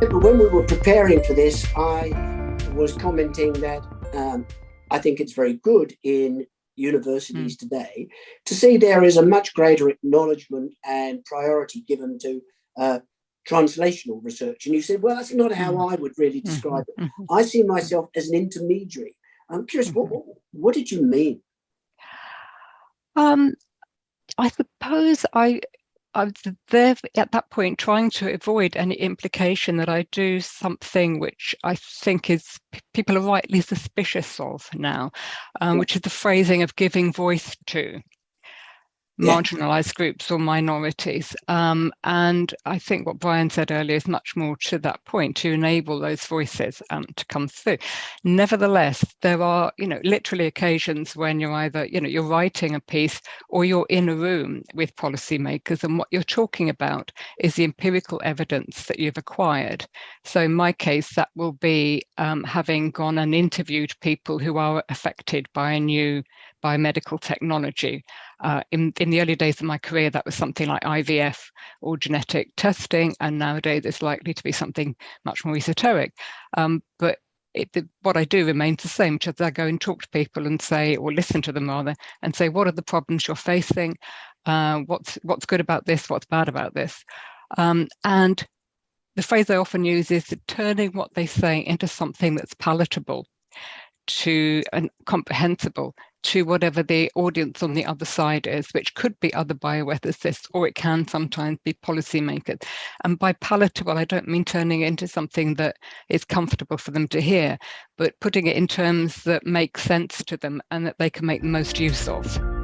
when we were preparing for this, I was commenting that um, I think it's very good in universities mm. today to see there is a much greater acknowledgement and priority given to uh, translational research. And you said, well, that's not how mm. I would really mm-hmm. describe it. Mm-hmm. I see myself as an intermediary. I'm curious, what, what did you mean? Um, I suppose I I was there at that point trying to avoid any implication that I do something which I think is people are rightly suspicious of now, um, which is the phrasing of giving voice to marginalized groups or minorities. Um, and I think what Brian said earlier is much more to that point to enable those voices um, to come through. Nevertheless, there are, you know, literally occasions when you're either, you know, you're writing a piece or you're in a room with policymakers and what you're talking about is the empirical evidence that you've acquired. So in my case, that will be um, having gone and interviewed people who are affected by a new biomedical technology. Uh, in, in the early days of my career, that was something like IVF or genetic testing, and nowadays it's likely to be something much more esoteric. Um, but it, what I do remains the same, which is I go and talk to people and say, or listen to them rather, and say, what are the problems you're facing? Uh, what's what's good about this? What's bad about this? Um, and the phrase I often use is turning what they say into something that's palatable to and comprehensible to whatever the audience on the other side is, which could be other bioethicists or it can sometimes be policymakers. And by palatable, I don't mean turning it into something that is comfortable for them to hear, but putting it in terms that make sense to them and that they can make the most use of.